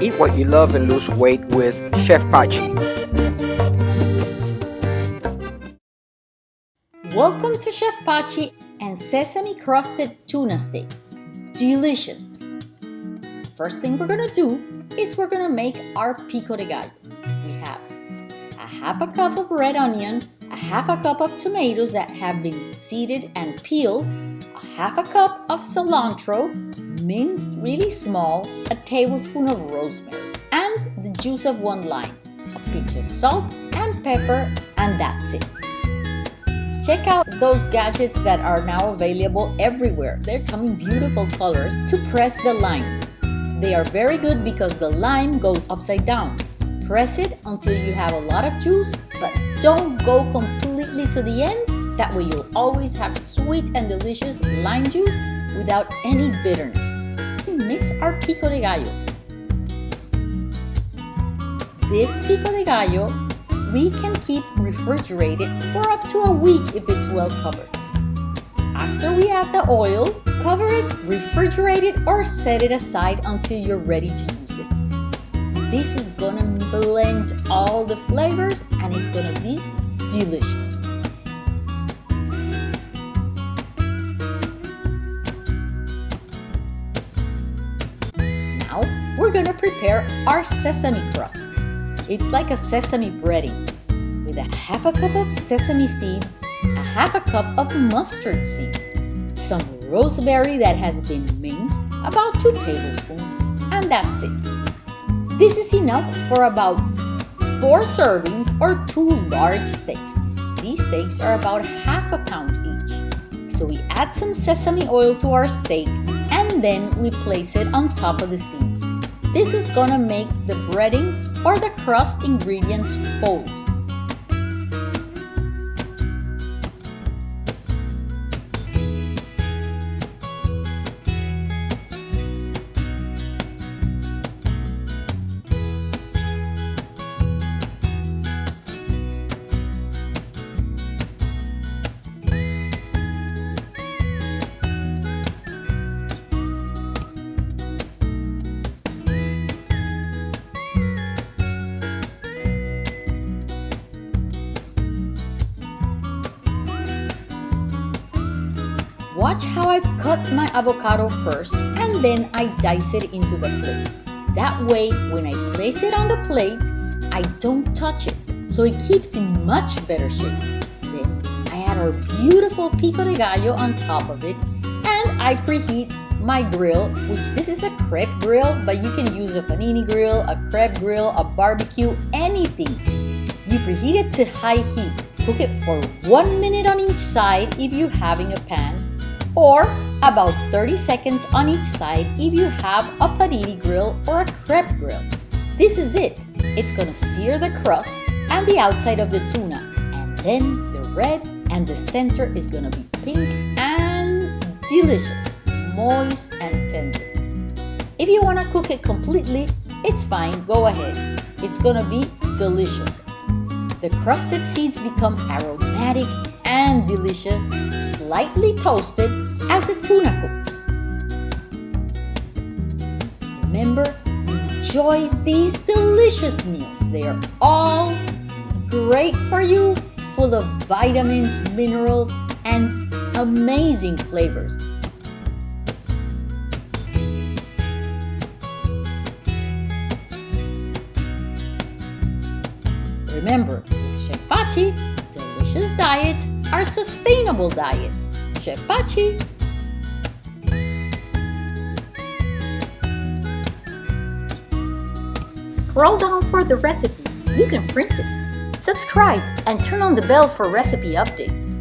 Eat what you love and lose weight with Chef Pachi. Welcome to Chef Pachi and sesame crusted tuna steak. Delicious. First thing we're gonna do is we're gonna make our pico de gallo. We have a half a cup of red onion, a half a cup of tomatoes that have been seeded and peeled, a half a cup of cilantro, minced really small, a tablespoon of rosemary, and the juice of one lime, a pinch of salt and pepper, and that's it. Check out those gadgets that are now available everywhere. They're coming beautiful colors to press the limes. They are very good because the lime goes upside down. Press it until you have a lot of juice, but don't go completely to the end. That way you'll always have sweet and delicious lime juice without any bitterness. Mix our pico de gallo. This pico de gallo we can keep refrigerated for up to a week if it's well covered. After we add the oil, cover it, refrigerate it, or set it aside until you're ready to use it. This is gonna blend all the flavors and it's gonna be delicious. Now we're gonna prepare our sesame crust. It's like a sesame breading with a half a cup of sesame seeds, a half a cup of mustard seeds, some rosemary that has been minced, about 2 tablespoons, and that's it. This is enough for about 4 servings or 2 large steaks. These steaks are about half a pound each. So we add some sesame oil to our steak and then we place it on top of the seeds. This is gonna make the breading or the crust ingredients hold. Watch how I've cut my avocado first and then I dice it into the plate. That way, when I place it on the plate, I don't touch it, so it keeps in much better shape. Then I add our beautiful pico de gallo on top of it and I preheat my grill, which this is a crepe grill, but you can use a panini grill, a crepe grill, a barbecue, anything. You preheat it to high heat. Cook it for one minute on each side if you're having a pan or about 30 seconds on each side if you have a panini grill or a crepe grill. This is it. It's gonna sear the crust and the outside of the tuna and then the red and the center is gonna be pink and delicious, moist and tender. If you wanna cook it completely, it's fine, go ahead. It's gonna be delicious. The crusted seeds become aromatic delicious, slightly toasted as the tuna cooks. Remember, enjoy these delicious meals. They are all great for you, full of vitamins, minerals, and amazing flavors. Remember, with Chef Pachi, delicious diets are sustainable diets. Chef Pachi. Scroll down for the recipe. You can print it. Subscribe and turn on the bell for recipe updates.